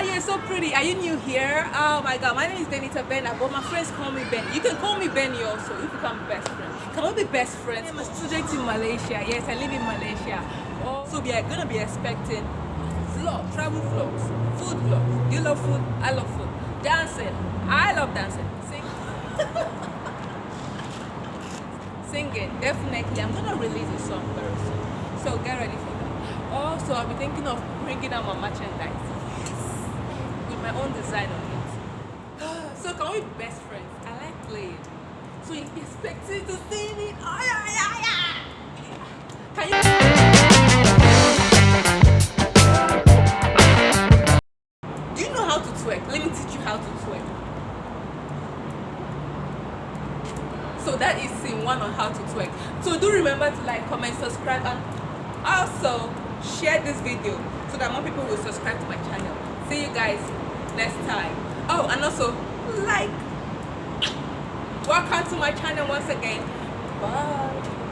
Wow, you're so pretty. Are you new here? Oh my god, my name is Denita Bena, but my friends call me Ben. You can call me Benny also if you become best friends. Can we be best friends? I'm a student in Malaysia. Yes, I live in Malaysia. Oh, so we are gonna be expecting vlog, travel vlogs, food vlogs. You love food, I love food. Dancing, I love dancing. Sing. Singing, definitely. I'm gonna release a song very soon. So get ready for that. Also, I'll be thinking of bringing out my merchandise my own design on it. so can we be best friends? I like playing. So you expecting to see me? Oh yeah, yeah, yeah. Can you? Do you know how to twerk? Let me teach you how to twerk. So that is scene one on how to twerk. So do remember to like, comment, subscribe, and also share this video so that more people will subscribe to my channel see you guys next time. Oh and also like welcome to my channel once again. Bye